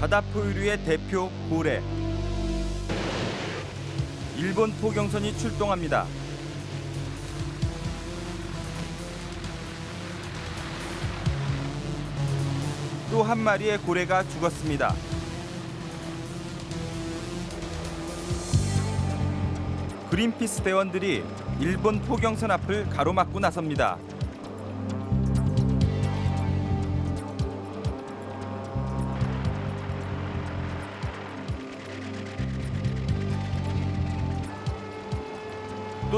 바다 포유류의 대표 고래. 일본 포경선이 출동합니다. 또 한 마리의 고래가 죽었습니다. 그린피스 대원들이 일본 포경선 앞을 가로막고 나섭니다.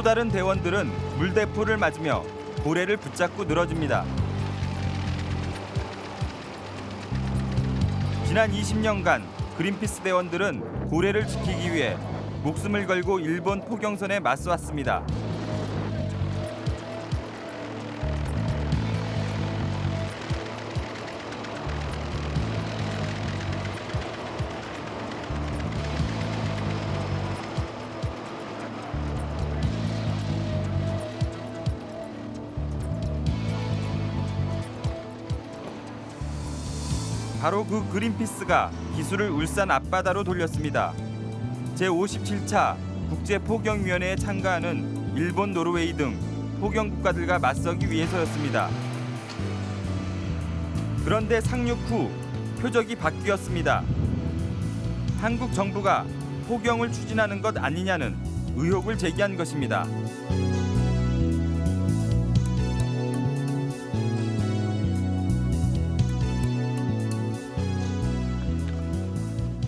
또 다른 대원들은 물대포를 맞으며 고래를 붙잡고 늘어집니다. 지난 20년간 그린피스 대원들은 고래를 지키기 위해 목숨을 걸고 일본 포경선에 맞서왔습니다. 바로 그 그린피스가 기술을 울산 앞바다로 돌렸습니다. 제57차 국제포경위원회에 참가하는 일본, 노르웨이 등 포경 국가들과 맞서기 위해서였습니다. 그런데 상륙 후 표적이 바뀌었습니다. 한국 정부가 포경을 추진하는 것 아니냐는 의혹을 제기한 것입니다.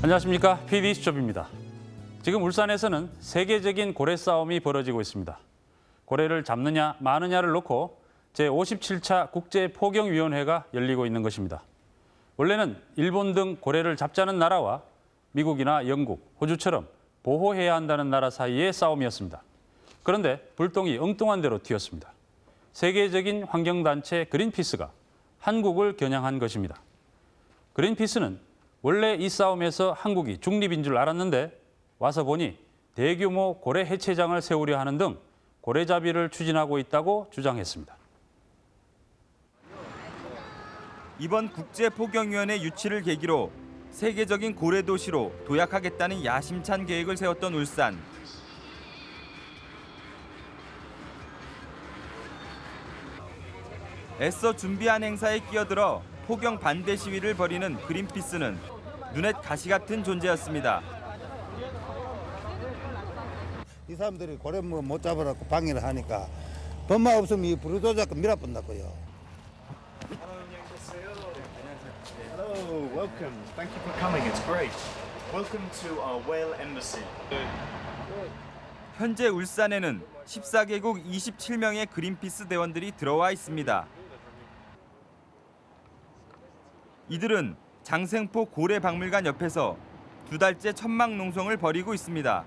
안녕하십니까 PD 수첩입니다. 지금 울산에서는 세계적인 고래 싸움이 벌어지고 있습니다. 고래를 잡느냐 마느냐를 놓고 제57차 국제포경위원회가 열리고 있는 것입니다. 원래는 일본 등 고래를 잡자는 나라와 미국이나 영국, 호주처럼 보호해야 한다는 나라 사이의 싸움이었습니다. 그런데 불똥이 엉뚱한 대로 튀었습니다. 세계적인 환경단체 그린피스가 한국을 겨냥한 것입니다. 그린피스는 원래 이 싸움에서 한국이 중립인 줄 알았는데 와서 보니 대규모 고래 해체장을 세우려 하는 등 고래잡이를 추진하고 있다고 주장했습니다. 이번 국제포경위원회 유치를 계기로 세계적인 고래 도시로 도약하겠다는 야심찬 계획을 세웠던 울산. 애써 준비한 행사에 끼어들어 포경 반대 시위를 벌이는 그린피스는 눈엣 가시 같은 존재였습니다. 이 사람들이 고래 뭐못 잡으라고 방해를 하니까 법만 없으면 이 부르도자고 밀어본다고요. Hello, welcome. Thank you for coming. It's great. Welcome to our whale embassy. 현재 울산에는 14개국 27명의 그린피스 대원들이 들어와 있습니다. 이들은 장생포 고래박물관 옆에서 두 달째 천막 농성을 벌이고 있습니다.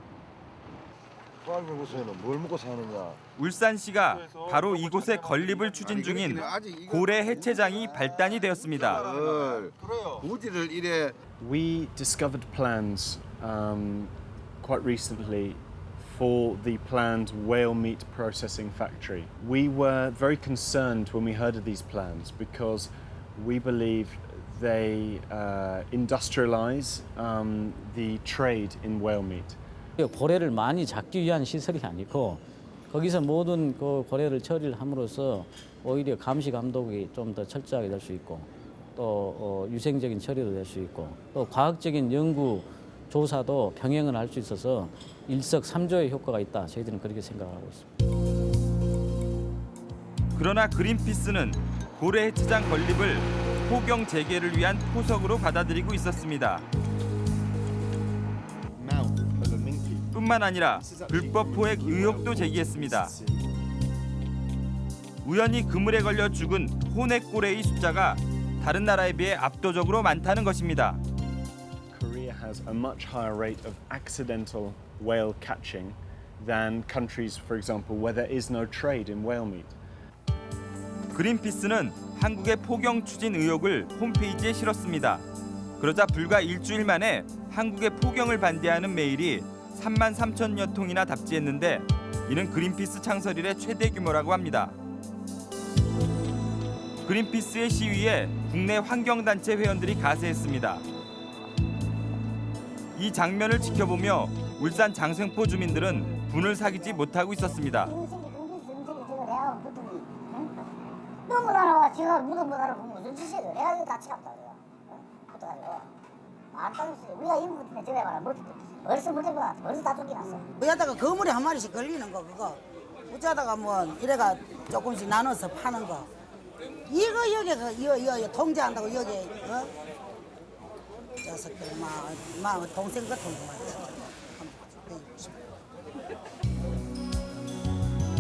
포항에서는 뭘 먹고 사느냐? 울산시가 바로 이곳에 건립을 추진 중인 고래 해체장이 발단이 되었습니다. 을 우지를 이래 We discovered plans um, quite recently for the planned whale meat processing factory. We were very concerned when we heard of these plans because we believe they uh, industrialize um, the trade in whale meat. 고래를 많이 잡기 위한 시설이 아니고 거기서 모든 그 고래를 처리를 함으로써 오히려 감시 감독이 좀 더 철저하게 될 수 있고 또 어, 유생적인 처리도 될 수 있고 또 과학적인 연구 조사도 병행을 할 수 있어서 일석삼조의 효과가 있다. 저희들은 그렇게 생각하고 있습니다. 그러나 그린피스는 고래 해체장 건립을 포경 재개를 위한 포석으로 받아들이고 있었습니다. 뿐만 아니라 불법 포획 의혹도 제기했습니다. 우연히 그물에 걸려 죽은 호넥고래의 숫자가 다른 나라에 비해 압도적으로 많다는 것입니다. 그린피스는 한국의 포경 추진 의혹을 홈페이지에 실었습니다. 그러자 불과 일주일 만에 한국의 포경을 반대하는 메일이 3만 3천여 통이나 답지했는데 이는 그린피스 창설 이래 최대 규모라고 합니다. 그린피스의 시위에 국내 환경단체 회원들이 가세했습니다. 이 장면을 지켜보며 울산 장생포 주민들은 분을 사귀지 못하고 있었습니다. 너무 나라 제가 무덤 못 알아보면 무슨 짓이에요? 내가 이거 다 치갑다 그래요. 어떡하죠? 안 따졌어요. 우리가 인구 때문에 저래 봐라. 뭐 벌써 못 해봐. 벌써 다 쫓겨났어. 여기다가 거물에 한 마리씩 걸리는 거 그거 어쩌다가 뭐 이래가 조금씩 나눠서 파는 거 이거 여기가 이거 이거 통제한다고 여기 어? 녀석들 막, 막 동생 같은 거.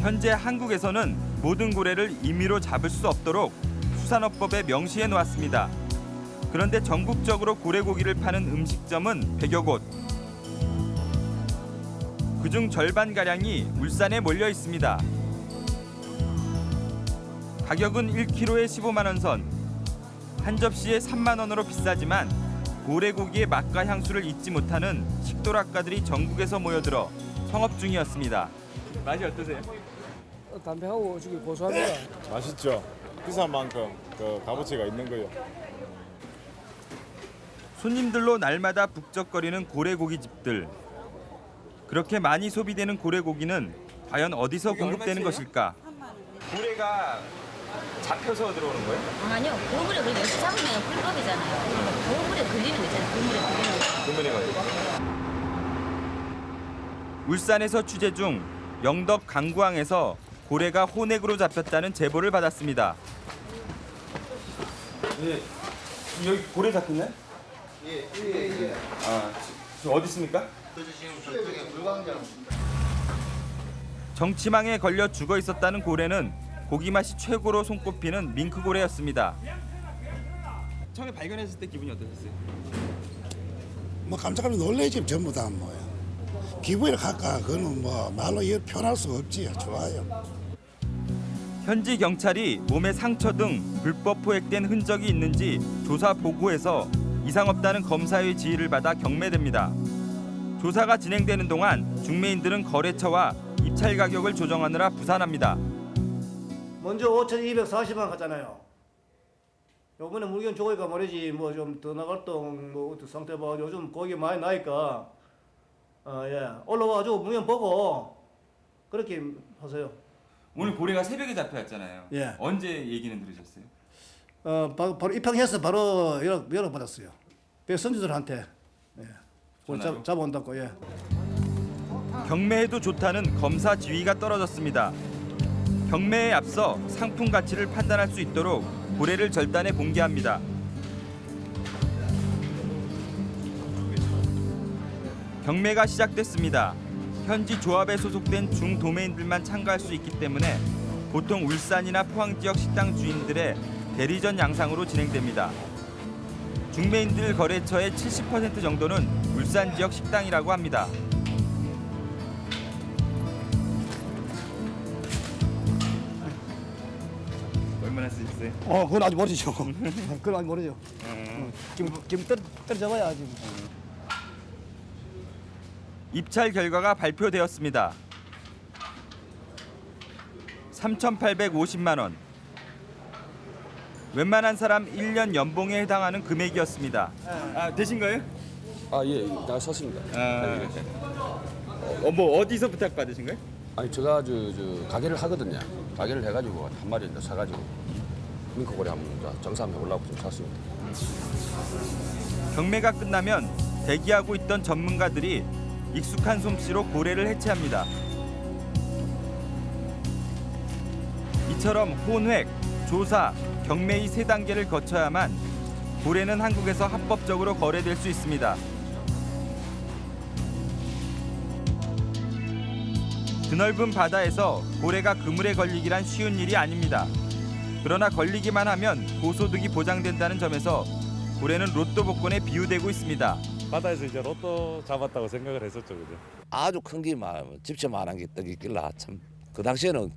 현재 한국에서는 모든 고래를 임의로 잡을 수 없도록 수산업법에 명시해 놓았습니다. 그런데 전국적으로 고래고기를 파는 음식점은 100여 곳. 그중 절반 가량이 울산에 몰려 있습니다. 가격은 1kg에 15만 원 선. 한 접시에 3만 원으로 비싸지만 고래고기의 맛과 향수를 잊지 못하는 식도락가들이 전국에서 모여들어 성업 중이었습니다. 맛이 어떠세요? 담백하고 저기 고소합니다. 맛있죠. 비싼 만큼 그 값어치가 있는 거요. 손님들로 날마다 북적거리는 고래고기 집들. 그렇게 많이 소비되는 고래고기는 과연 어디서 공급되는 것일까? 고래가 잡혀서 들어오는 거예요? 아니요. 고물에 걸리면 잡으면 불법이잖아요. 고물에 걸리는 거 있잖아요. 고물에 걸리는 거. 울산에서 취재 중 영덕 강구항에서 고래가 호넥으로 잡혔다는 제보를 받았습니다. 예, 여기 고래 잡혔나요? 예, 예, 예. 아, 지금 어디 있습니까? 정치망에 걸려 죽어 있었다는 고래는 고기 맛이 최고로 손꼽히는 밍크 고래였습니다. 처음에 발견했을 때 기분이 어떠셨어요? 뭐 깜짝깜짝 놀래지 전부 다 뭐야. 기분이 갈까 그거는 뭐 말로 표현할 수가 없지. 좋아요. 현지 경찰이 몸에 상처 등 불법 포획된 흔적이 있는지 조사 보고해서 이상 없다는 검사의 지휘를 받아 경매됩니다. 조사가 진행되는 동안 중매인들은 거래처와 입찰 가격을 조정하느라 부산합니다. 먼저 5,240원 하잖아요. 요번에 물건 좋으니까 말이지 뭐 좀 더 나갈 동뭐 상태 봐 요즘 고기 많이 나니까 어 예 올라와가지고 물건 보고 그렇게 하세요. 오늘 고래가 새벽에 잡혀왔잖아요. 예. 언제 얘기는 들으셨어요? 어 바, 바로 입항해서 바로 연락 연락 받았어요. 배 선주들한테 예. 잡, 잡아온다고 예. 경매해도 좋다는 검사 지위가 떨어졌습니다. 경매에 앞서 상품 가치를 판단할 수 있도록 고래를 절단해 공개합니다. 경매가 시작됐습니다. 현지 조합에 소속된 중도매인들만 참가할 수 있기 때문에 보통 울산이나 포항 지역 식당 주인들의 대리전 양상으로 진행됩니다. 중매인들 거래처의 70% 정도는 울산 지역 식당이라고 합니다. 얼마나 쓰셨어요? 어 그건 아직 모르죠. 그건 아직 모르죠. 어, 지금 지금 떨 떨어져봐야 지금. 입찰 결과가 발표되었습니다. 3,850만 원. 웬만한 사람 1년 연봉에 해당하는 금액이었습니다. 아, 되신 거예요? 아, 예, 다 샀습니다. 아, 어, 뭐 어디서 부탁 받으신 거예요? 아니, 제가 저, 저 가게를 하거든요. 가게를 해 가지고 한 마리 이제 사가지고 밍크고래 한번 이제 정산 해보려고 좀 샀습니다. 경매가 끝나면 대기하고 있던 전문가들이 익숙한 솜씨로 고래를 해체합니다. 이처럼 혼획, 조사, 경매 이세 단계를 거쳐야만 고래는 한국에서 합법적으로 거래될 수 있습니다. 드넓은 바다에서 고래가 그물에 걸리기란 쉬운 일이 아닙니다. 그러나 걸리기만 하면 고소득이 보장된다는 점에서 고래는 로또 복권에 비유되고 있습니다. 바다에서 이제 로또 잡았다고 생각을 했었죠, 그죠? 아주 큰게 집채만한 게떡 있길라 참그 당시에는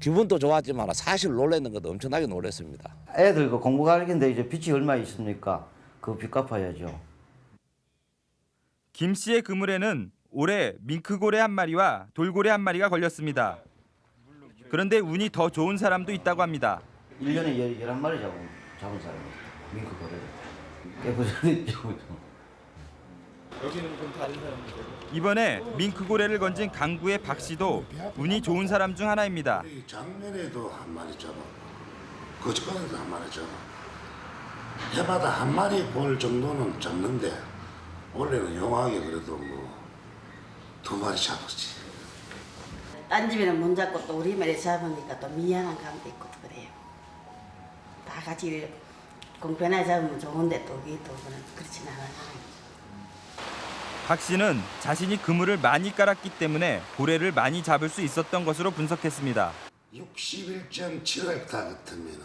기분도 좋았지만 사실 놀랐는 것도 엄청나게 놀랐습니다. 애들 그 공부 가르치는데 이제 빚이 얼마 있습니까? 그빚 갚아야죠. 김 씨의 그물에는 올해 밍크고래 한 마리와 돌고래 한 마리가 걸렸습니다. 그런데 운이 더 좋은 사람도 있다고 합니다. 1년에 11마리 잡은, 잡은 사람이 밍크 고래를. 깨 부자리 이번에 밍크고래를 건진 강구의 박 씨도 운이 좋은 사람 중 하나입니다. 작년에도 한 마리 잡아. 거짓말에도 한 마리 잡아. 해마다 한 마리 볼 정도는 잡는데 올해는 용하게 그래도 뭐 두 마리 잡았지. 딴 집에는 못 잡고 또 우리 말에 잡으니까 또 미안한 감도 있고 또 그래요. 다 같이 공평하게 잡으면 좋은데 또 그게 또 그런 그렇진 않아요. 박 씨는 자신이 그물을 많이 깔았기 때문에 고래를 많이 잡을 수 있었던 것으로 분석했습니다. 61.7헥타 같으면은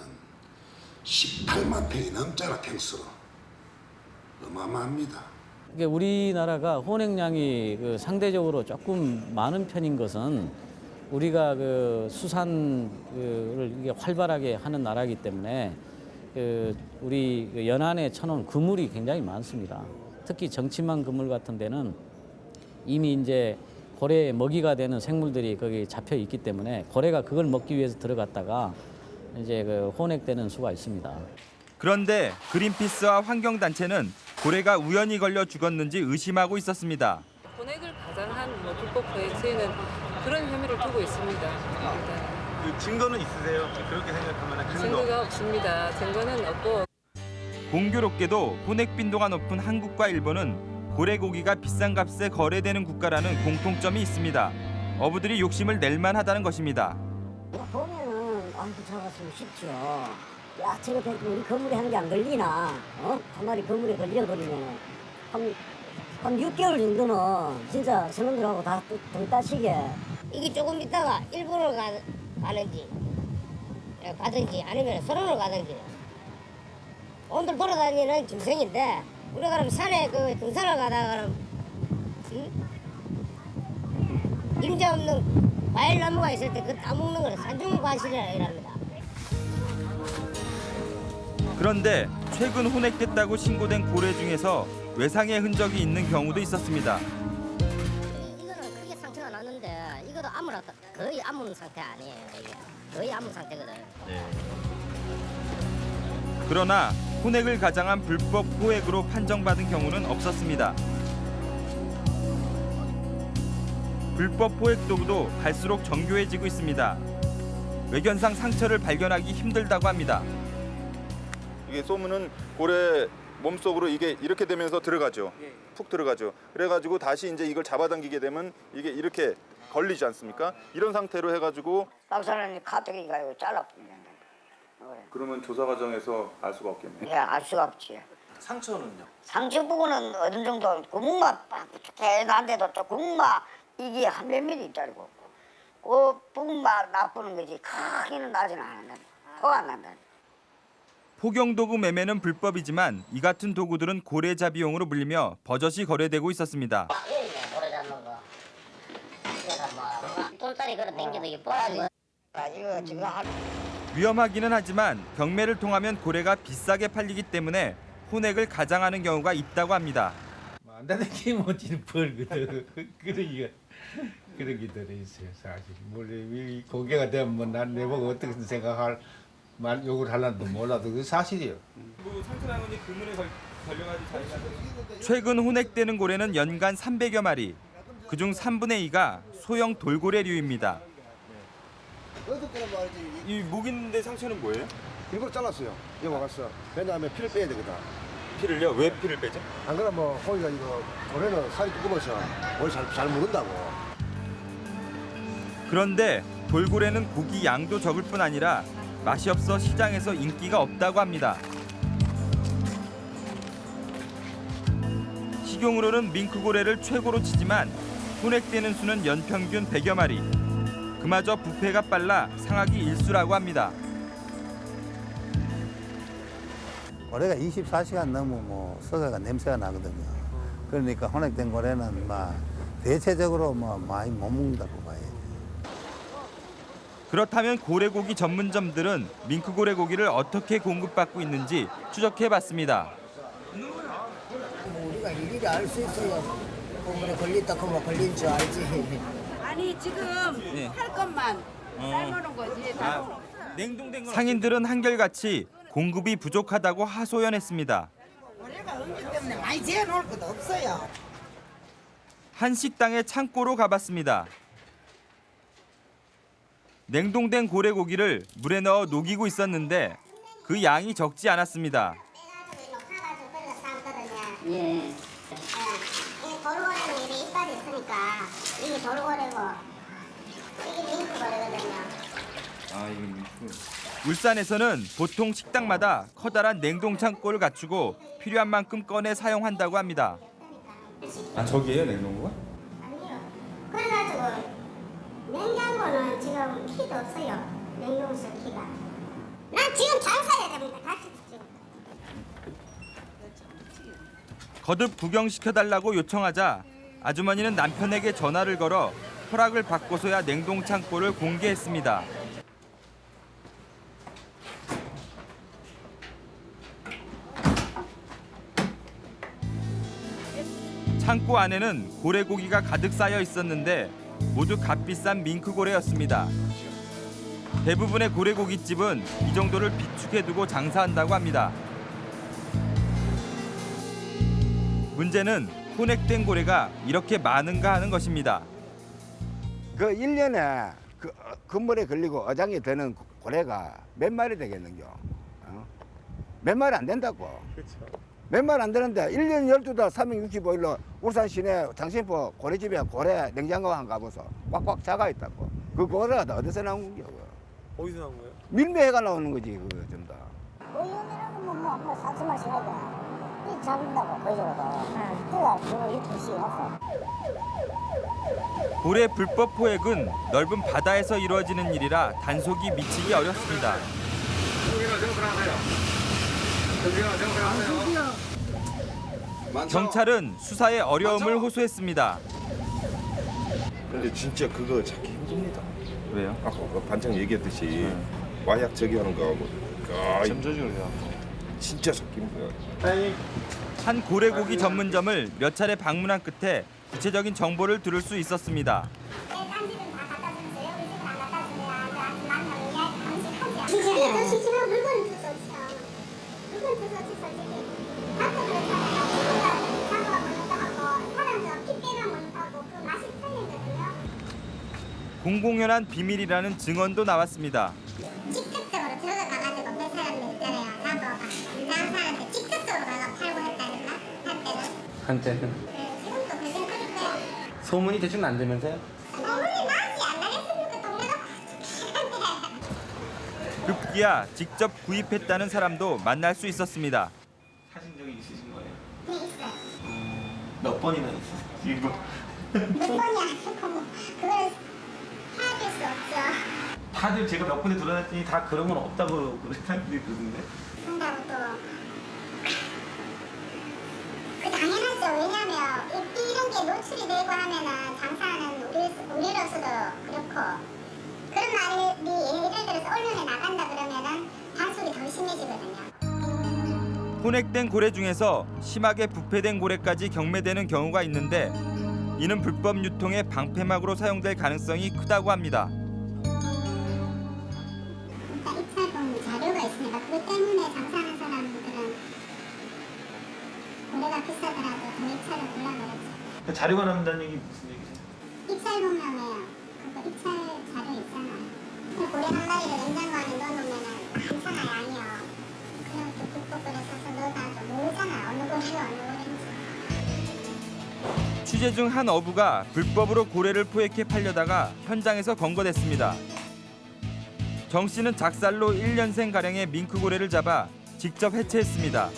18만 평이 넘잖아 평수로. 어마어마합니다. 우리나라가 혼액량이 그 상대적으로 조금 많은 편인 것은 우리가 그 수산을 이게 활발하게 하는 나라이기 때문에 그 우리 그 연안에 쳐놓은 그물이 굉장히 많습니다. 특히 정치만 그물 같은 데는 이미 이제 고래의 먹이가 되는 생물들이 거기 잡혀 있기 때문에 고래가 그걸 먹기 위해서 들어갔다가 이제 그 혼액되는 수가 있습니다. 그런데 그린피스와 환경단체는 고래가 우연히 걸려 죽었는지 의심하고 있었습니다. 혼액을 가장한 뭐 불법 거액체는 그런 혐의를 두고 있습니다. 그 증거는 있으세요? 그렇게 생각하면. 증거가 없습니다. 증거는 없고 공교롭게도 혼액 빈도가 높은 한국과 일본은 고래 고기가 비싼 값에 거래되는 국가라는 공통점이 있습니다. 어부들이 욕심을 낼 만 하다는 것입니다. 보면은 아이고 잡았으면 쉽죠. 야 저거 우리 건물에 한 개 안 걸리나? 어? 한 마리 건물에 걸려버리면 한, 한 6개월 정도는 진짜 선원들하고 다등 따시게 이게 조금 있다가 일본으로 가, 가는지 예, 가든지 아니면 서론으로 가든지 오늘 돌아다니는 짐승인데 우리가 그럼 산에 그 등산을 가다가 응? 임자 없는 과일 나무가 있을 때 그 따먹는 거는 산중관실이랍니다. 그런데 최근 혼액됐다고 신고된 고래 중에서 외상의 흔적이 있는 경우도 있었습니다. 이거는 크게 상처가 났는데 이것도 아무나 거의 아무 상태 아니에요. 이게 거의 아무 상태거든. 그러나 혼액을 가장한 불법 포획으로 판정받은 경우는 없었습니다. 불법 포획 도구도 갈수록 정교해지고 있습니다. 외견상 상처를 발견하기 힘들다고 합니다. 이게 쏘면은 고래 몸속으로 이게 이렇게 되면서 들어가죠. 푹 들어가죠. 그래가지고 다시 이제 이걸 잡아당기게 되면 이게 이렇게 걸리지 않습니까? 이런 상태로 해가지고 박사님 가뜩이가 잘라 그러면 조사 과정에서 알 수가 없겠네요. 예, 알 수가 없지. 상처는요? 상처 부분은 어느 정도 구멍만 대단한데도 또 구멍만 이게 한 몇 미리 있다고. 그 부분만 나쁘는 거지 크게는 나지는 않는다. 토안 난다. 포경도구 매매는 불법이지만 이 같은 도구들은 고래잡이용으로 불리며 버젓이 거래되고 있었습니다. 고래 잡는 거. 이거는 뭐 똘다리 걸어 당겨도 이뻐야지. 아, 이거 지금 한 위험하기는 하지만 경매를 통하면 고래가 비싸게 팔리기 때문에 혼액을 가장하는 경우가 있다고 합니다. 만다는 게 멋진 벌거든. 그러기가 그런 게 들어있어요 사실. 이 고개가 되면 뭐난 내보고 어떻게 생각할 말 욕을 할란도 몰라도 그 사실이에요. 최근 혼액되는 고래는 연간 300여 마리. 그중 3분의 2가 소형 돌고래류입니다. 이 목 있는데 상처는 뭐예요? 일부러 잘랐어요. 여기 와서. 왜냐하면 피를 빼야 되거든. 피를요? 왜 피를 빼죠? 안 그러면 뭐 고기가 이거 고래는 살이 두꺼워서 오래 잘, 잘 먹는다고. 그런데 돌고래는 고기 양도 적을 뿐 아니라 맛이 없어 시장에서 인기가 없다고 합니다. 식용으로는 밍크고래를 최고로 치지만 혼액되는 수는 연평균 100여 마리. 그마저 부패가 빨라 상하기 일수라고 합니다. 고래가 24시간 넘으면 뭐 썩어가 냄새가 나거든요. 그러니까 혼액된 고래는 막 대체적으로 뭐 많이 못 먹는다고 봐요. 그렇다면 고래고기 전문점들은 밍크고래 고기를 어떻게 공급받고 있는지 추적해봤습니다. 뭐 우리가 일일이 알 수 있어요. 그물에 걸렸다 그물 걸린 줄 알지. 아니 지금 네. 할 것만 삶아놓은 거지 다 상인들은 한결같이 공급이 부족하다고 하소연했습니다. 고래가 없기 때문에 많이 재놓을 것도 없어요. 한 식당의 창고로 가봤습니다. 냉동된 고래고기를 물에 넣어 녹이고 있었는데 그 양이 적지 않았습니다. 예. 이 도루고래는 이게 이빨이 있으니까 이게 도루고래고 이게 밍크고래거든요. 아, 울산에서는 보통 식당마다 커다란 냉동 창고를 갖추고 필요한 만큼 꺼내 사용한다고 합니다. 아 저기에요 냉동고가? 그래가지고 냉장고는 지금 키도 없어요. 냉동실 키가. 난 지금 장사해야 됩니다. 같이 지금. 거듭 구경시켜달라고 요청하자 아주머니는 남편에게 전화를 걸어 허락을 받고서야 냉동 창고를 공개했습니다. 창고 안에는 고래고기가 가득 쌓여 있었는데 모두 값비싼 밍크고래였습니다. 대부분의 고래고깃집은 이 정도를 비축해두고 장사한다고 합니다. 문제는 혼액된 고래가 이렇게 많은가 하는 것입니다. 그 1년에 그 어, 건물에 걸리고 어장이 되는 고래가 몇 마리 되겠는겨? 어? 몇 마리 안 된다고. 몇 마리 안 되는데 1년 12달 365일로 울산 시내 장신포 고래집에 고래 냉장고 한 가보소. 꽉꽉 작아 있다고. 그 고래가 다 어디서 나온 거야? 어디서 나온 거예요? 밀매가 나오는 거지 그거 전부 다. 오염이라고 뭐, 뭐, 사지 마시라고. 이 잡는다고, 이렇게 씌워서. 고래 불법 포획은 넓은 바다에서 이루어지는 일이라 단속이 미치기 어렵습니다. 경찰은 수사에 어려움을 호소했습니다. 근데 진짜 그거 찾기 힘듭니다. 왜요? 아까 그 반장 얘기했듯이 마약 저기하는 거하고 아, 점조직을 해야 진짜 찾기 힘들어요. 한 고래고기 전문점을 몇 차례 방문한 끝에 구체적인 정보를 들을 수 있었습니다. 틀리거든요. 공공연한 비밀이라는 증언도 나왔습니다. 한때는. 소문이 대충 안 되면서요? 급기야 직접 구입했다는 사람도 만날 수 있었습니다. 사신 적이 있으신 거예요? 네, 있어요. 몇 번이나 있으세요? 이거 몇 번이 아니고, 뭐, 그걸 헤아릴 수 없죠. 다들 제가 몇 군데 돌아다녔더니 다 그런 건 없다고 그런 사람들이 그러던데 한다고 또. 그 당연하죠. 이- 이런 게 노출이 되고 하면은 장사하는 우리, 우리 로서도 그렇고 그런 말이 예를 들어서 언론에 나간다 그러면은 단속이 더 심해지거든요. 혼액된 고래 중에서 심하게 부패된 고래까지 경매되는 경우가 있는데 이는 불법 유통의 방패막으로 사용될 가능성이 크다고 합니다. 있으니까 그것 때문에 장사하는 사람들은 고래가 비싸더라도 더 입찰을 불러버렸죠. 그 자료가 남는다는 얘기 무슨 얘기세요? 입찰 보면은 그거 입찰 자료 있잖아요. 그 고래 한 마리를 냉장고 안에 넣어놓으면은 괜찮아요, 아니요. 그냥 또 불법으로 사서 넣어놔도 모르잖아. 어느 고래가 어느 고래인지. 취재 중 한 어부가 불법으로 고래를 포획해 팔려다가 현장에서 검거됐습니다. 정 씨는 작살로 1년생 가량의 밍크 고래를 잡아 직접 해체했습니다.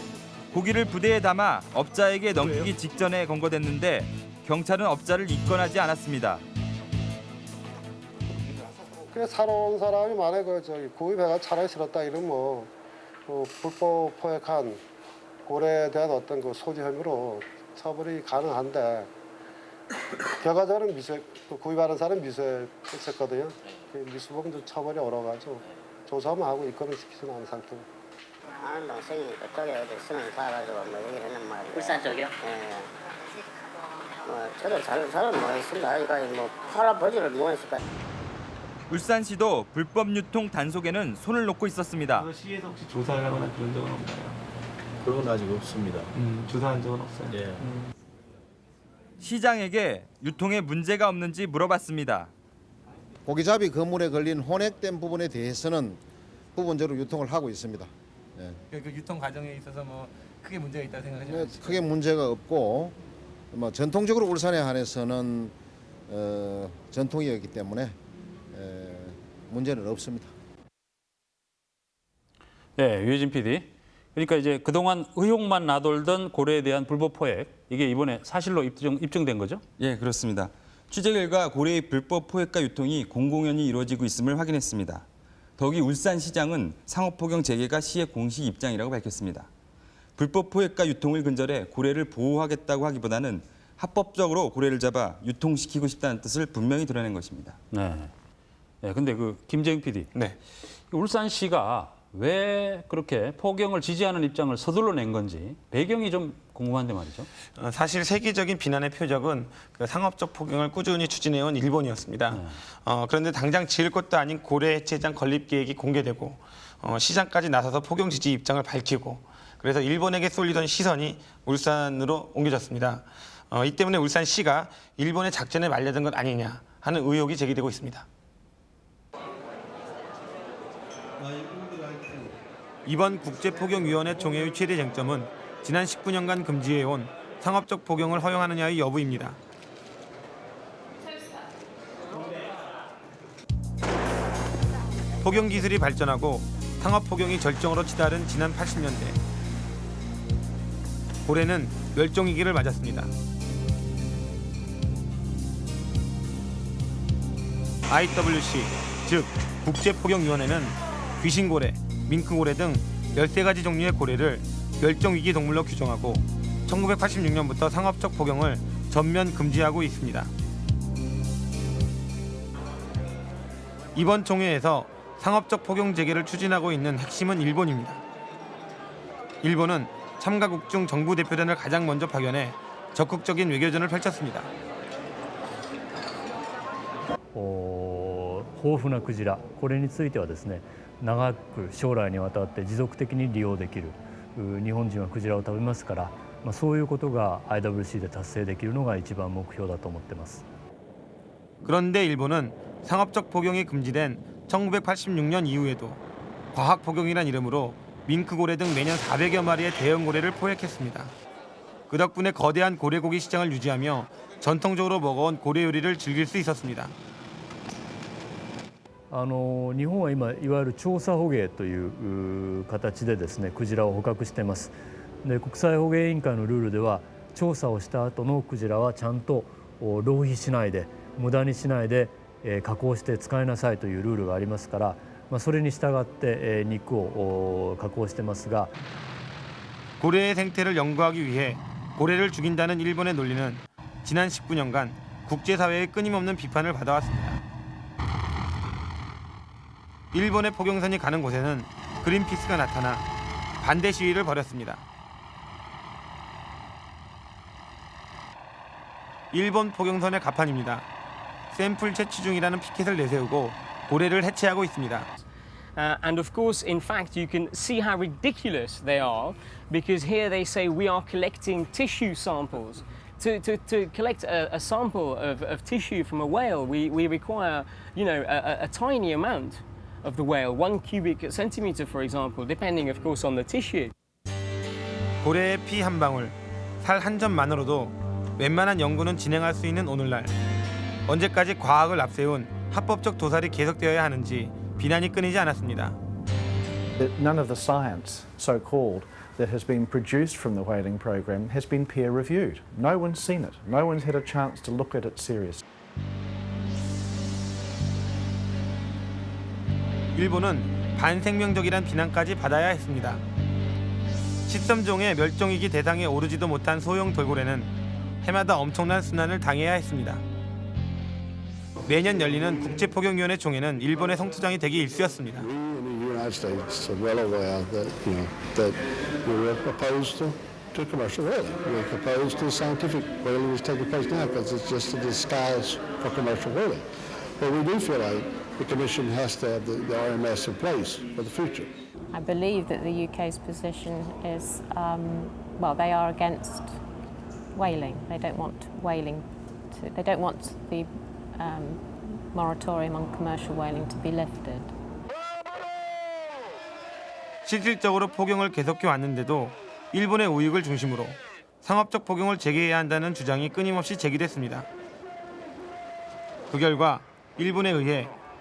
고기를 부대에 담아 업자에게 넘기기 직전에 검거됐는데 경찰은 업자를 입건하지 않았습니다. 그래 살아온 사람이 만약에 그 저기 구입해가 차라리 싫었다 이러면 그 불법 포획한 고래에 대한 어떤 그 소지 혐의로 처벌이 가능한데 결과적으로 미수 그 구입하는 사람 미수했었거든요. 그 미수범도 처벌이 어려가지고 조사만 하고 입건을 시키지는 않은 상태 고. 안동 생이 그쪽에 어디 수능 봐가지고 뭐 얘기를 했는 말이에요. 울산 쪽이요? 예. 뭐 저도 잘 잘은 모르겠습니다. 그러니까 뭐 팔아보지를 못했을까. 울산시도 불법 유통 단속에는 손을 놓고 있었습니다. 그거 시에서 혹시 조사를 하거나 그런 적은 없나요? 그런 건 아직 없습니다. 음, 조사한 적은 없어요? 예. 음. 시장에게 유통에 문제가 없는지 물어봤습니다. 고기잡이 그물에 걸린 혼액된 부분에 대해서는 부분적으로 유통을 하고 있습니다. 예. 그, 그 유통 과정에 있어서 뭐 크게 문제가 있다고 생각하지 네, 않으시죠? 크게 문제가 없고 뭐 전통적으로 울산에 한해서는 어, 전통이었기 때문에 에, 문제는 없습니다. 예, 유해진 PD. 그러니까 이제 그동안 의혹만 나돌던 고래에 대한 불법 포획 이게 이번에 사실로 입증, 입증된 거죠? 예, 그렇습니다. 취재 결과 고래의 불법 포획과 유통이 공공연히 이루어지고 있음을 확인했습니다. 더욱이 울산시장은 상업포경 재개가 시의 공식 입장이라고 밝혔습니다. 불법 포획과 유통을 근절해 고래를 보호하겠다고 하기보다는 합법적으로 고래를 잡아 유통시키고 싶다는 뜻을 분명히 드러낸 것입니다. 네. 네, 근데 그 김재영 PD. 네. 울산시가 왜 그렇게 포경을 지지하는 입장을 서둘러 낸 건지 배경이 좀 궁금한데 말이죠. 어, 사실 세계적인 비난의 표적은 그 상업적 포경을 꾸준히 추진해온 일본이었습니다. 어, 그런데 당장 지을 것도 아닌 고래 해체장 건립 계획이 공개되고 어, 시장까지 나서서 포경 지지 입장을 밝히고 그래서 일본에게 쏠리던 시선이 울산으로 옮겨졌습니다. 어, 이 때문에 울산시가 일본의 작전에 말려든 것 아니냐 하는 의혹이 제기되고 있습니다. 이번 국제포경위원회 총회의 최대 쟁점은 지난 19년간 금지해온 상업적 포경을 허용하느냐의 여부입니다. 포경 기술이 발전하고 상업 포경이 절정으로 치달은 지난 80년대 고래는 멸종 위기를 맞았습니다. IWC 즉 국제포경위원회는 귀신고래, 밍크고래 등 13가지 종류의 고래를 멸종위기 동물로 규정하고 1986년부터 상업적 포경을 전면 금지하고 있습니다. 이번 총회에서 상업적 포경 재개를 추진하고 있는 핵심은 일본입니다. 일본은 참가국 중 정부 대표단을 가장 먼저 파견해 적극적인 외교전을 펼쳤습니다. お豊富なクジラこれについてはですね 長く将来にわたって持続的に利用できるう日本人はクジラを食べますから、まあ、そういうことが IWC で達成できるのが一番目標だと思ってます 그런데 일본은 상업적 포경이 금지된 1986년 이후에도 과학 포경이란 이름으로 밍크고래 등 매년 400여 마리의 대형 고래를 포획했습니다. 그 덕분에 거대한 고래고기 시장을 유지하며 전통적으로 먹어온 고래 요리를 즐길 수 있었습니다. あの日本は今いわゆる調査捕鯨という形でですねクジラを捕獲していますで国際捕鯨委員会のルールでは調査をした後のクジラはちゃんと浪費しないで無駄にしないでえ加工して使いなさいというルールがありますから、まあ、それに従ってえ肉を加工してますが고래의 생태를 연구하기 위해 고래를 죽인다는 일본의 논리는 지난 19년간 국제사회의 끊임없는 비판을 받아왔습니 다. 일본의 포경선이 가는 곳에는 그린피스가 나타나 반대 시위를 벌였습니다. 일본 포경선의 가판입니다. 샘플 채취 중이라는 피켓을 내세우고 고래를 해체하고 있습니다. Uh, and of course, in fact, you can see how ridiculous they are because here they say we are collecting tissue samples. To, to, to collect a, a sample of, of tissue from a whale, we, we require, you know, a, a- tiny amount of the whale, one cubic centimeter, for example, depending, of course, on the tissue. 고래의 피 한 방울, 살 한 점만으로도 웬만한 연구는 진행할 수 있는 오늘날 언제까지 과학을 앞세운 합법적 도살이 계속되어야 하는지 비난이 끊이지 않았습니다. none of the science, so called, that has been produced from the whaling program has been peer reviewed. No one's seen it. No one's had a chance to look at it seriously. 일본은 반생명적이란 비난까지 받아야 했습니다. 13종의 멸종위기 대상에 오르지도 못한 소형 돌고래는 해마다 엄청난 순환을 당해야 했습니다. 매년 열리는 국제포경위원회 총회는 일본의 성투장이 되기 일쑤였습니다. The Commission has to have the, the RMS in place for the future. I believe that the UK's position is, um, well, they are against whaling. They don't want whaling. To, they don't want the um, moratorium on commercial whaling to be lifted. 실질적으로 포경을 계속해 왔는데도 일본의 우익을 중심으로 상업적 포경을 재개해야 한다는 주장이 끊임없이 제기됐습니다. 그 결과 일본에 의해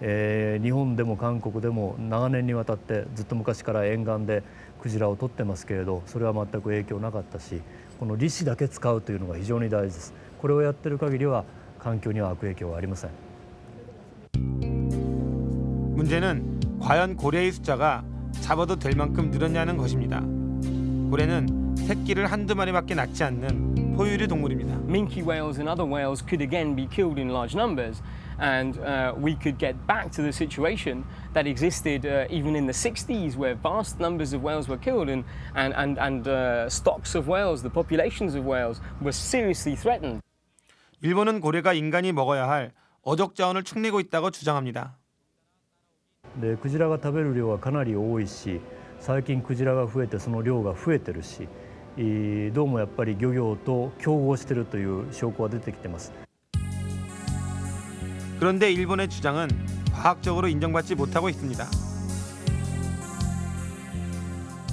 えー日本でも韓国でも長年にわたってずっと昔から沿岸でクジラを取ってますけれどそれは全く影響なかったしこの利子だけ使うというのが非常に大事ですこれをやってる限りは環境には悪影響はありません 문제는 과연 고래의 숫자가 잡아도 될 만큼 늘었냐는 것입니다. 고래는 새끼를 한두 마리밖에 낳지 않는 포유류 동물입니다. minke whales and other whales could again be killed in large numbers, and uh, we could get back to the situation that existed uh, even in the 60s, where vast numbers of whales were killed and, and, and, and uh, stocks of whales, the populations of whales, were seriously threatened. 일본은 고래가 인간이 먹어야 할 어족 자원을 축내고 있다고 주장합니다. でクジラが食べる量はかなり多いし最近クジラが増えてその量が増えてるしえーどうもやっぱり漁業と競合してるという証拠が出てきてます 그런데 일본의 주장은 과학적으로 인정받지 못하고 있습니다.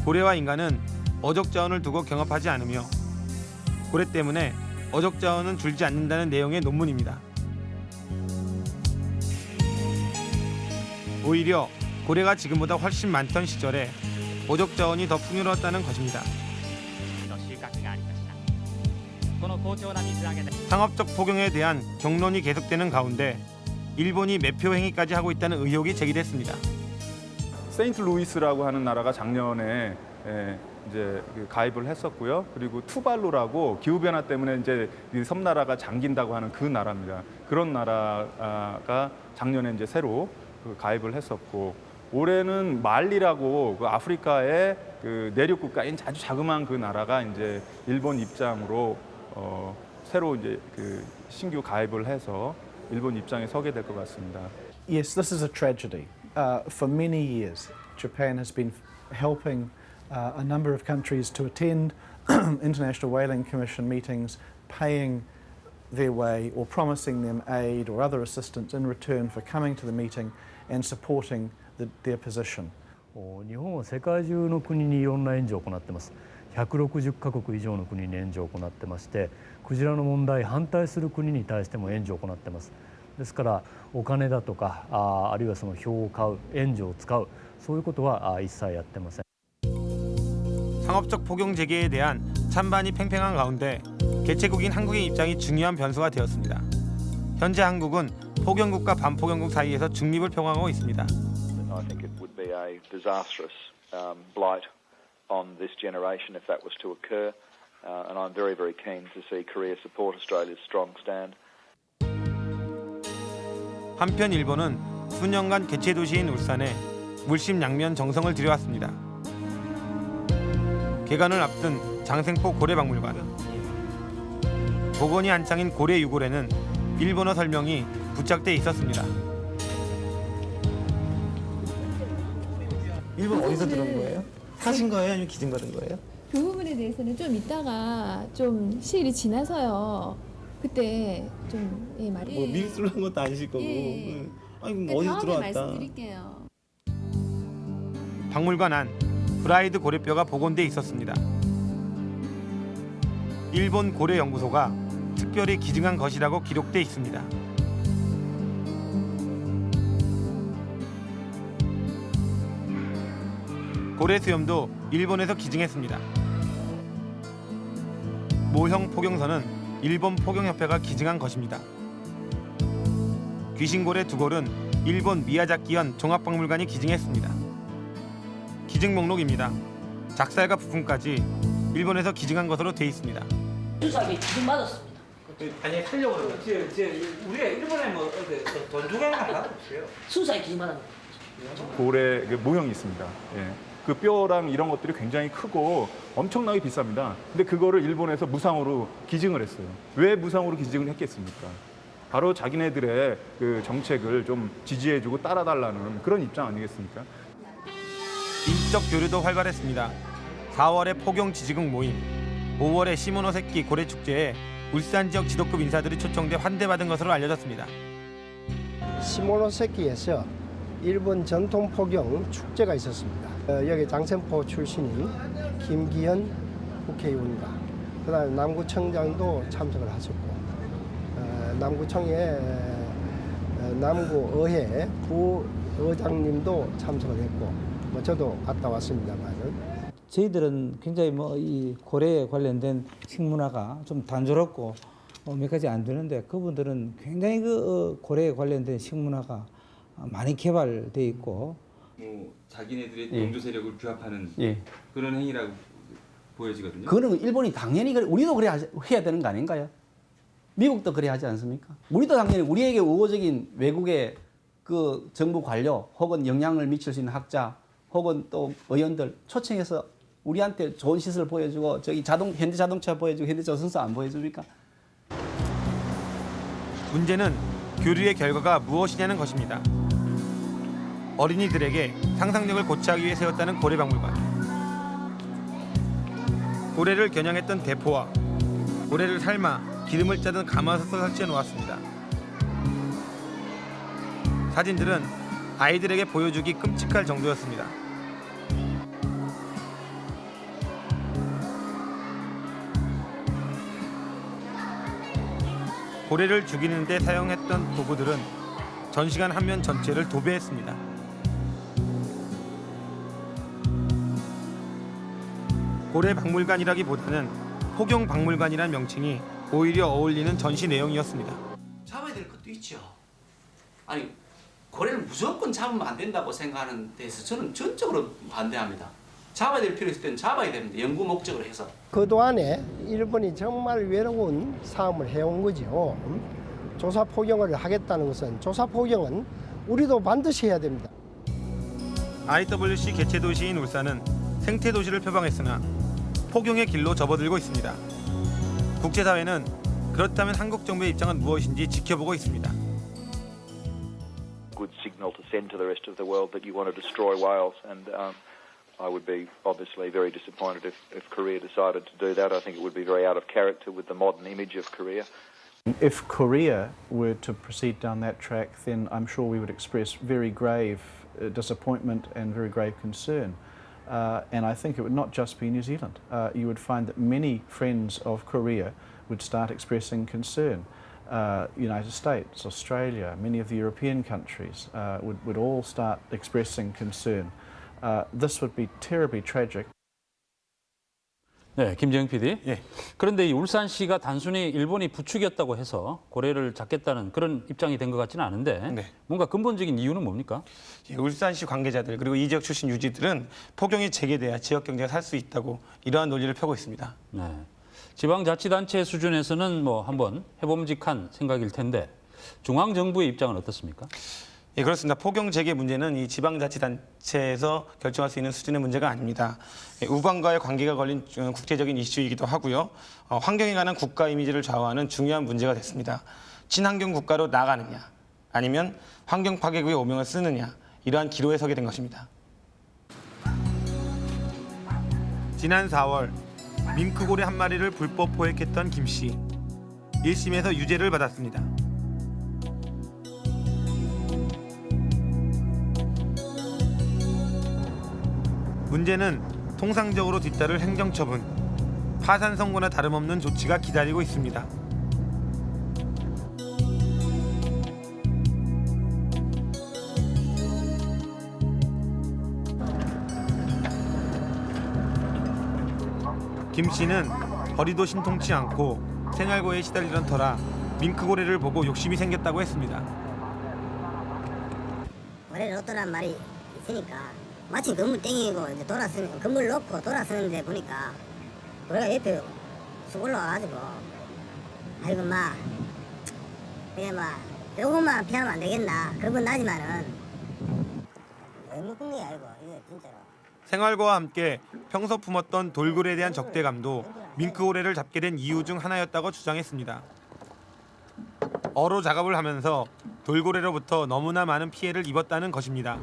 고래와 인간은 어족 자원을 두고 경합하지 않으며 고래 때문에 어족 자원은 줄지 않는다는 내용의 논문입니다. 오히려 고래가 지금보다 훨씬 많던 시절에 어족 자원이 더 풍요로웠다는 것입니다. 상업적 포경에 대한 격론이 계속되는 가운데 일본이 매표 행위까지 하고 있다는 의혹이 제기됐습니다. 세인트루이스라고 하는 나라가 작년에 에, 이제 그 가입을 했었고요. 그리고 투발루라고 기후 변화 때문에 이제 이 섬나라가 잠긴다고 하는 그 나라입니다. 그런 나라가 작년에 이제 새로 그 가입을 했었고 올해는 말리라고 그 아프리카의 그 내륙 국가인 아주 자그마한 그 나라가 이제 일본 입장으로 어, 새로 이제 그 신규 가입을 해서 일본 입장에 서게 될 것 같습니다. Yes, this is a tragedy. Uh, for many years, Japan has been helping uh, a number of countries to attend International Whaling Commission meetings, paying their way or promising them aid or other assistance in return for coming to the meeting and supporting the, their position. お日本は世界中の国にいろんな援助を行ってます 160カ国以上の国に援助を行ってましてクジラの問題反対する国に対しても援助を行ってますですからお金だとかああるいはその票を買う援助を使うそういうことはあ一切やってません 상업적 포경 재개에 대한 찬반이 팽팽한 가운데 개최국인 한국의 입장이 중요한 변수가 되었습니다. 현재 한국은 포경국과 반포경국 사이에서 중립을 표방하고 있습니다. I think it would be a disastrous um, blight on this generation if that was to occur. Uh, and I'm very, very keen to see Korea support Australia's strong stand. 한편 일본은 수년간 개최 도시인 울산에 물심양면 정성을 들여왔습니다. 개관을 앞둔 장생포 고래박물관. 복원이 한창인 고래 유골에는 일본어 설명이 부착돼 있었습니다. 일본 어디서 들은 거예요? 사신 거예요? 아니면 기증 받은 거예요? 그 부분에 대해서는 좀 이따가 좀 시일이 지나서요. 그때 좀 예, 말이 뭐 미술로 한 것도 아니실 거고. 예. 응. 아니 그 그럼 어디서 다음에 들어왔다. 말씀드릴게요. 박물관 안 프라이드 고래뼈가 복원돼 있었습니다. 일본 고래 연구소가 특별히 기증한 것이라고 기록돼 있습니다. 고래 수염도 일본에서 기증했습니다. 모형 포경선은 일본 포경협회가 기증한 것입니다. 귀신고래 두 골은 일본 미야자키현 종합박물관이 기증했습니다. 기증 목록입니다. 작살과 부품까지 일본에서 기증한 것으로 돼 있습니다. 수사기 지금 맞았습니다. 아니 살려고 그러면. 제, 제, 우리가 일본에 뭐, 돈 주고 하는 거 하나도 없어요. 수사에 기증받은 거. 고래 그 모형이 있습니다. 예. 그 뼈랑 이런 것들이 굉장히 크고 엄청나게 비쌉니다. 근데 그거를 일본에서 무상으로 기증을 했어요. 왜 무상으로 기증을 했겠습니까? 바로 자기네들의 그 정책을 좀 지지해주고 따라달라는 그런 입장 아니겠습니까? 인적 교류도 활발했습니다. 4월에 포경 지지국 모임, 5월에 시모노세키 고래 축제에 울산 지역 지도급 인사들이 초청돼 환대받은 것으로 알려졌습니다. 시모노세키에서 일본 전통 포경 축제가 있었습니다. 어, 여기 장센포 출신인 김기현 국회의원과 그 다음 남구청장도 참석을 하셨고 어, 남구청의 어, 남구의회 부의장님도 참석을 했고 뭐 저도 갔다 왔습니다만은. 저희들은 굉장히 뭐 이 고래에 관련된 식문화가 좀 단조롭고 어, 몇 가지 안 되는데 그분들은 굉장히 그 어, 고래에 관련된 식문화가 많이 개발돼 있고 뭐 자기네들의 예. 영조 세력을 규합하는 예. 그런 행위라고 보여지거든요. 그거는 일본이 당연히 그래, 우리도 그래 해야 되는 거 아닌가요? 미국도 그래 하지 않습니까? 우리도 당연히 우리에게 우호적인 외국의 그 정부 관료 혹은 영향을 미칠 수 있는 학자 혹은 또 의원들 초청해서 우리한테 좋은 시설 보여주고 저기 자동 현대 자동차 보여주고 현대 조선소 안 보여줍니까? 문제는 교류의 결과가 무엇이냐는 것입니다. 어린이들에게 상상력을 고취하기 위해 세웠다는 고래박물관. 고래를 겨냥했던 대포와 고래를 삶아 기름을 짜던 가마솥을 설치해 놓았습니다. 사진들은 아이들에게 보여주기 끔찍할 정도였습니다. 고래를 죽이는 데 사용했던 도구들은 전시관 한 면 전체를 도배했습니다. 고래 박물관이라기보다는 포경 박물관이란 명칭이 오히려 어울리는 전시 내용이었습니다. 잡아야 될 것도 있죠. 아니 고래를 무조건 잡으면 안 된다고 생각하는 데서 저는 전적으로 반대합니다. 잡아야 될 필요 있을 때는 잡아야 됩니다. 연구 목적으로 해서. 그동안에 일본이 정말 외로운 싸움을 해온 거죠. 음? 조사 포경을 하겠다는 것은 조사 포경은 우리도 반드시 해야 됩니다. IWC 개최 도시인 울산은 생태 도시를 표방했으나 포경의 길로 접어들고 있습니다. 국제사회는 그렇다면 한국 정부의 입장은 무엇인지 지켜보고 있습니다. good signal to send to the rest of the world that you want to destroy whales. And um, I would be obviously very disappointed if, if Korea decided to do that. I think it would be very out of character with the modern image of Korea. If Korea were to proceed down that track, then I'm sure we would express very grave uh, disappointment and very grave concern. Uh, and I think it would not just be New Zealand. Uh, you would find that many friends of Korea would start expressing concern. Uh, United States, Australia, many of the European countries uh, would, would all start expressing concern. Uh, this would be terribly tragic. 네, 김재영 PD. 예. 그런데 이 울산시가 단순히 일본이 부추겼다고 해서 고래를 잡겠다는 그런 입장이 된 것 같지는 않은데 네. 뭔가 근본적인 이유는 뭡니까? 예, 울산시 관계자들 그리고 이 지역 출신 유지들은 포경이 재개돼야 지역 경제가 살 수 있다고 이러한 논리를 펴고 있습니다. 네. 지방자치단체 수준에서는 뭐 한번 해봄직한 생각일 텐데 중앙 정부의 입장은 어떻습니까? 예, 그렇습니다. 포경 재개 문제는 이 지방자치단체에서 결정할 수 있는 수준의 문제가 아닙니다. 예, 우방과의 관계가 걸린 어, 국제적인 이슈이기도 하고요. 어, 환경에 관한 국가 이미지를 좌우하는 중요한 문제가 됐습니다. 친환경 국가로 나가느냐, 아니면 환경 파괴국의 오명을 쓰느냐, 이러한 기로에 서게 된 것입니다. 지난 4월 밍크고래 한 마리를 불법 포획했던 김 씨. 1심에서 유죄를 받았습니다. 문제는 통상적으로 뒤따를 행정처분, 파산 선고나 다름없는 조치가 기다리고 있습니다. 김 씨는 허리도 신통치 않고 생활고에 시달리던 터라 밍크고래를 보고 욕심이 생겼다고 했습니다. 고래를 얻더란 말이 있으니까 마침 건물 땡기고 이제 돌아서는 건물 놓고 돌아서는데 보니까 고래가 옆에 쑥 올라와가지고 아이고 마 그게 막 요것만 피하면 안 되겠나 그건 나지만은 생활과와 함께 평소 품었던 돌고래에 대한 적대감도 밍크고래를 잡게 된 이유 중 하나였다고 주장했습니다. 어로 작업을 하면서 돌고래로부터 너무나 많은 피해를 입었다는 것입니다.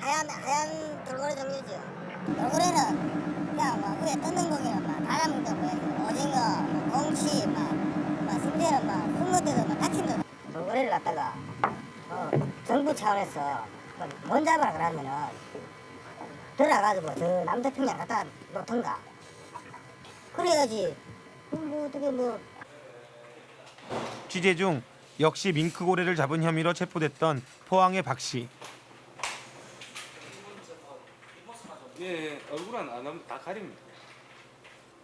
하얀 하얀 돌고래 종류죠. 돌고래는 그냥 뭐 위에 뜯는 고기는 막 다람도 뭐 오징어, 뭐 공치, 막막 심지어는 막 흙물들도 막 다친다. 돌고래를 갖다가 어, 정부 차원에서 뭐못 잡아라 그러면은 들어가가지고 저 남태평양 갖다 놓던가. 그래야지. 뭐 어떻게 뭐 취재 중 역시 밍크고래를 잡은 혐의로 체포됐던 포항의 박 씨. 예, 얼굴은 안 하면 다 가립니다.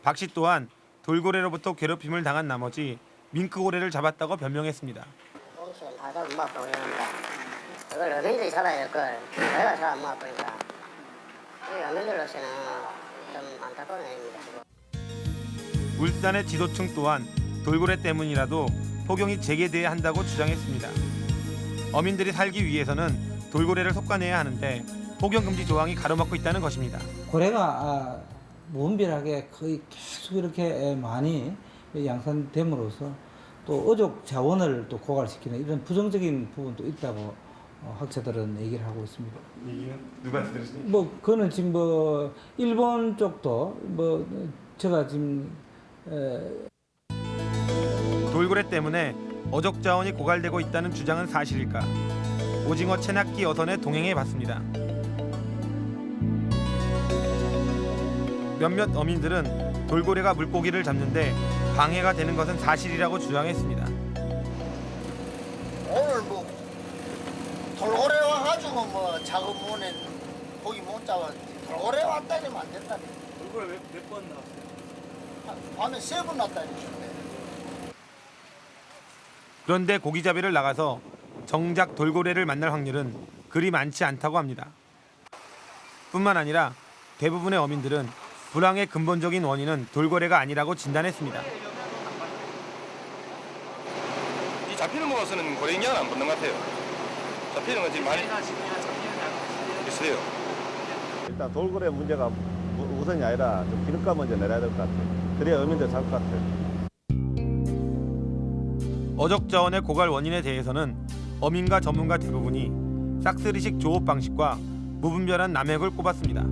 박 씨 또한 돌고래로부터 괴롭힘을 당한 나머지 밍크고래를 잡았다고 변명했습니다. 잡아 못 보니까 그걸 어민들이 잡아야 될 걸 내가 잡아 못 보니까 우리 어민들로서는 좀 안타까운 일입니다. 울산의 지도층 또한 돌고래 때문이라도 포경이 재개돼야 한다고 주장했습니다. 어민들이 살기 위해서는 돌고래를 속아내야 하는데 포경 금지 조항이 가로막고 있다는 것입니다. 고래가 아, 무분별하게 거의 계속 이렇게 많이 양산됨으로써 또 어족 자원을 또 고갈시키는 이런 부정적인 부분도 있다고 어, 학자들은 얘기를 하고 있습니다. 얘기는 누가 들으시니? 뭐 그거는 지금 뭐 일본 쪽도 뭐 제가 지금 에, 돌고래 때문에 어족 자원이 고갈되고 있다는 주장은 사실일까? 오징어 채낚기 어선에 동행해 봤습니다. 몇몇 어민들은 돌고래가 물고기를 잡는데 방해가 되는 것은 사실이라고 주장했습니다. 오늘 뭐 돌고래 와가지고 뭐 작업 문에 고기 못 잡아 돌고래 왔다니면 안 된다니 얼굴에 몇번 나왔어요? 밤에 세 번 났다니 그런데 고기잡이를 나가서 정작 돌고래를 만날 확률은 그리 많지 않다고 합니다. 뿐만 아니라 대부분의 어민들은 불황의 근본적인 원인은 돌고래가 아니라고 진단했습니다. 이 잡히는 거 봐서는 고래 영향은 안 받는 것 같아요. 잡히는 건 지금 많이 있어요. 일단 돌고래 문제가 우- 우선이 아니라 좀 기름값 먼저 내려야 될 것 같아요. 그래야 어민들 살것 같아요. 어적 자원의 고갈 원인에 대해서는 어민과 전문가 대부분이 싹쓸이식 조업 방식과 무분별한 남획을 꼽았습니다.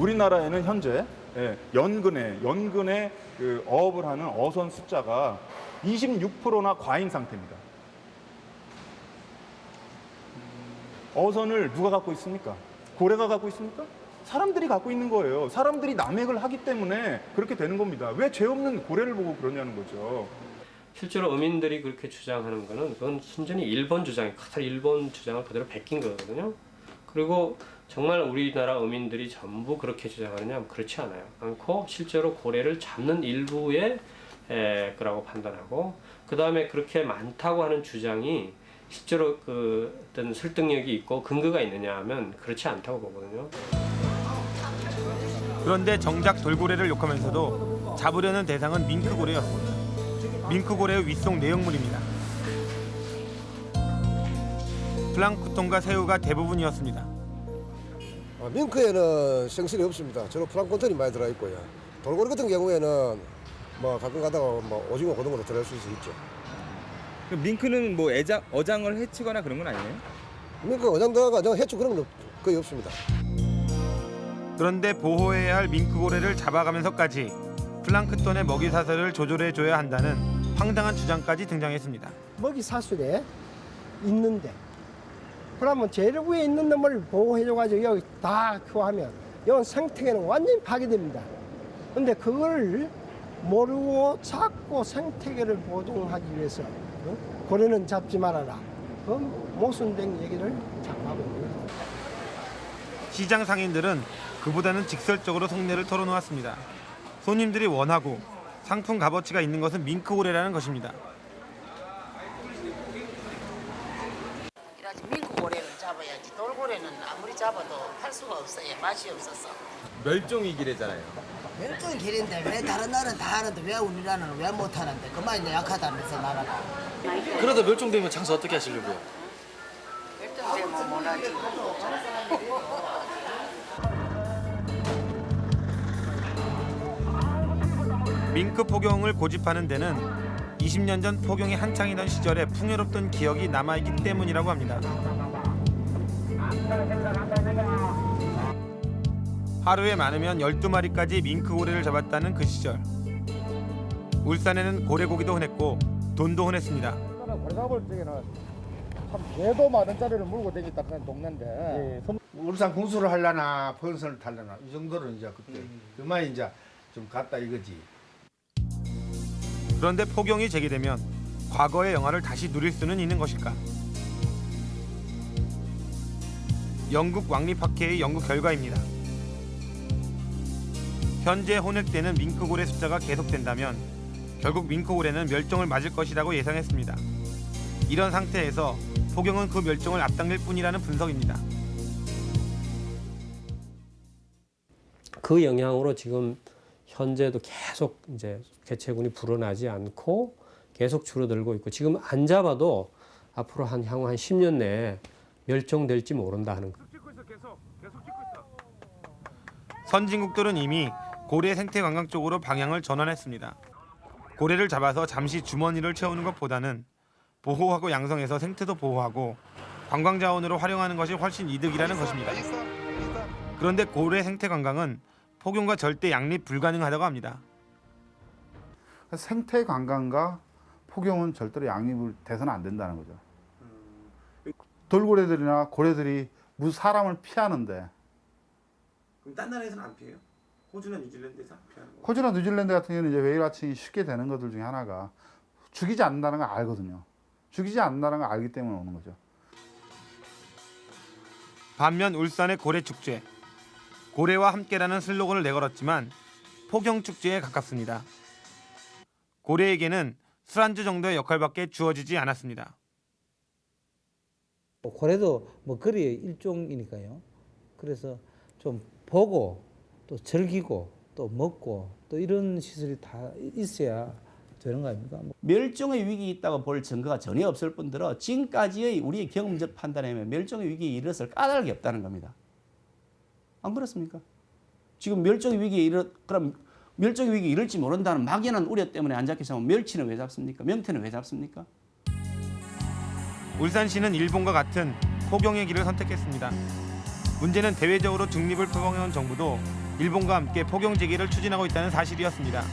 우리나라에는 현재 예, 연근에 연근에 그 어업을 하는 어선 숫자가 26%나 과잉 상태입니다. 어선을 누가 갖고 있습니까? 고래가 갖고 있습니까? 사람들이 갖고 있는 거예요. 사람들이 남획을 하기 때문에 그렇게 되는 겁니다. 왜 죄 없는 고래를 보고 그러냐는 거죠. 실제로 어민들이 그렇게 주장하는 거는 그건 순전히 일본 주장이 카탈 일본 주장을 그대로 베낀 거거든요. 그리고 정말 우리나라 어민들이 전부 그렇게 주장하느냐 그렇지 않아요. 않고 실제로 고래를 잡는 일부의 에, 거라고 판단하고 그 다음에 그렇게 많다고 하는 주장이 실제로 그 어떤 설득력이 있고 근거가 있느냐 하면 그렇지 않다고 보거든요. 그런데 정작 돌고래를 욕하면서도 잡으려는 대상은 밍크고래였습니다. 밍크고래의 윗속 내용물입니다. 플랑크톤과 새우가 대부분이었습니다. 아, 밍크에는 생선이 없습니다. 주로 플랑크톤이 많이 들어 있고요. 돌고래 같은 경우에는 뭐 가끔 가다가 뭐 오징어 그런 것도 들어갈 수 있죠. 그 밍크는 뭐 애장, 어장을 해치거나 그런 건 아니에요? 밍크 어장 들어가 어장 해충 그런 건 거의 없습니다. 그런데 보호해야 할 밍크고래를 잡아가면서까지 플랑크톤의 먹이 사슬을 조절해줘야 한다는 황당한 주장까지 등장했습니다. 먹이 사슬에 있는데 그러면 제일 위에 있는 놈을 보호해줘가지고 여기 다 그거 하면 이건 생태계는 완전히 파괴됩니다. 근데 그걸 모르고 자꾸 생태계를 보존하기 위해서 어? 고래는 잡지 말아라. 그 모순된 얘기를 자꾸 하고 있는 거예요. 시장 상인들은 그보다는 직설적으로 속내를 털어놓았습니다. 손님들이 원하고 상품 값어치가 있는 것은 밍크고래라는 것입니다. 그래야지 민크고래를 잡아야지 돌고래는 아무리 잡아도 할 수가 없어요 맛이 없어서 멸종위기래잖아요. 멸종이 길인데 왜 다른 나라는 다 하는데 왜 우리나라는 왜 못하는데 그만 이제 약하다면서 나라가 그러다 멸종되면 장사 어떻게 하시려고요? 멸종되면 못하지. 밍크 포경을 고집하는 데는 20년 전 포경이 한창이던 시절에 풍요롭던 기억이 남아있기 때문이라고 합니다. 하루에 많으면 12마리까지 밍크 고래를 잡았다는 그 시절. 울산에는 고래고기도 흔했고 돈도 흔했습니다. 고래 잡을 적에는 참 개도 만 원짜리를 물고 다녔다 그런 동네인데 울산 군수를 하려나 펀선을 타려나 이 정도는 이제 그때 그만 이제 좀 갔다 이거지. 그런데 포경이 재개되면 과거의 영화를 다시 누릴 수는 있는 것일까? 영국 왕립학회의 연구 결과입니다. 현재 혼액되는 밍크고래 숫자가 계속된다면 결국 밍크고래는 멸종을 맞을 것이라고 예상했습니다. 이런 상태에서 포경은 그 멸종을 앞당길 뿐이라는 분석입니다. 그 영향으로 지금 현재도 계속 이제 개체군이 불어나지 않고 계속 줄어들고 있고 지금 안 잡아도 앞으로 한 향후 한 10년 내에 멸종될지 모른다 하는 거. 선진국들은 이미 고래 생태 관광 쪽으로 방향을 전환했습니다. 고래를 잡아서 잠시 주머니를 채우는 것보다는 보호하고 양성해서 생태도 보호하고 관광 자원으로 활용하는 것이 훨씬 이득이라는 것입니다. 그런데 고래 생태 관광은 폭염과 절대 양립 불가능하다고 합니다. 생태 관광과 폭염은 절대로 양립을 돼서는 안 된다는 거죠. 돌고래들이나 고래들이 무 사람을 피하는데 그럼 딴 나라에서는 안 피해요? 호주나 뉴질랜드에서 안 피하는 거? 호주나 뉴질랜드 같은 경우는 이제 웨일 와칭이 쉽게 되는 것들 중에 하나가 죽이지 않는다는 걸 알거든요. 죽이지 않는다는 걸 알기 때문에 오는 거죠. 반면 울산의 고래 축제 고래와 함께라는 슬로건을 내걸었지만 포경 축제에 가깝습니다. 고래에게는 술안주 정도의 역할밖에 주어지지 않았습니다. 뭐 고래도 먹거리의 일종이니까요. 그래서 좀 보고 또 즐기고 또 먹고 또 이런 시설이 다 있어야 되는 거 아닙니까? 뭐 멸종의 위기 있다고 볼 증거가 전혀 없을 뿐더러 지금까지의 우리의 경험적 판단에 의하면 멸종의 위기에 이르렀을 까닭이 없다는 겁니다. 안 그렇습니까? 지금 멸종의 위기에 이르 그럼 멸종의 위기에 이를지 모른다는 막연한 우려 때문에 안 잡히면 멸치는 왜 잡습니까? 명태는 왜 잡습니까? 울산시는 일본과 같은 포경의 길을 선택했습니다. 문제는 대외적으로 중립을 표방해온 정부도 일본과 함께 포경 재개를 추진하고 있다는 사실이었습니다.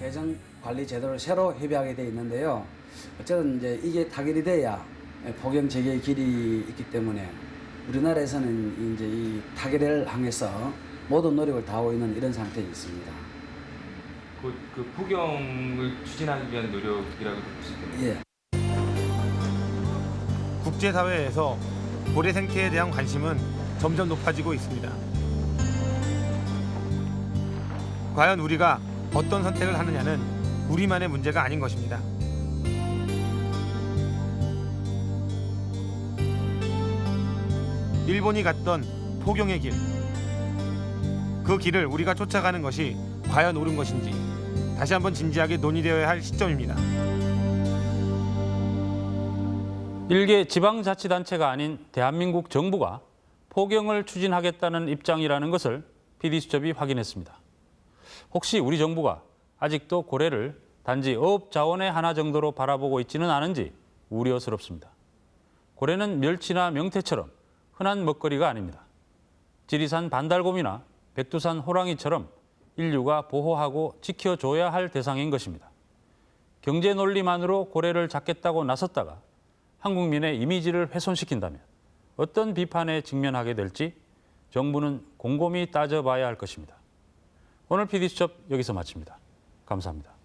개정 관리 제도를 새로 협의하게 돼 있는데요. 어쨌든 이제 이게 타결이 돼야 포경 재개의 길이 있기 때문에 우리나라에서는 이제 이 타결을 향해서 모든 노력을 다하고 있는 이런 상태에 있습니다. 그, 그 포경을 추진하기 위한 노력이라고 보시겠네요. 예. 국제사회에서 고래 생태에 대한 관심은 점점 높아지고 있습니다. 과연 우리가 어떤 선택을 하느냐는 우리만의 문제가 아닌 것입니다. 일본이 갔던 포경의 길. 그 길을 우리가 쫓아가는 것이 과연 옳은 것인지 다시 한번 진지하게 논의되어야 할 시점입니다. 일개 지방자치단체가 아닌 대한민국 정부가 포경을 추진하겠다는 입장이라는 것을 PD수첩이 확인했습니다. 혹시 우리 정부가 아직도 고래를 단지 어업 자원의 하나 정도로 바라보고 있지는 않은지 우려스럽습니다. 고래는 멸치나 명태처럼 흔한 먹거리가 아닙니다. 지리산 반달곰이나 백두산 호랑이처럼 인류가 보호하고 지켜줘야 할 대상인 것입니다. 경제 논리만으로 고래를 잡겠다고 나섰다가 한국민의 이미지를 훼손시킨다면 어떤 비판에 직면하게 될지 정부는 곰곰이 따져봐야 할 것입니다. 오늘 PD수첩 여기서 마칩니다. 감사합니다.